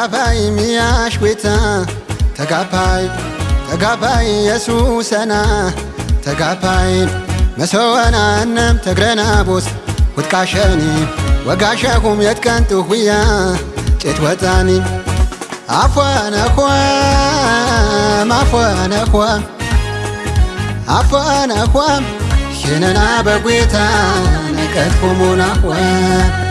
ወጋሽ ቤታ ተጋባይ ተጋባይ የሱሰና ተጋባይ መሰወናንም ተግረናቦስ ውጥቃሸኒ ወጋሸኹም የትቀን ሁያ ጭት ወጣኒ አፏነኳም አፏነኳም አፏነኳም ሽነና በጌታ ነቀትኩሙናኳም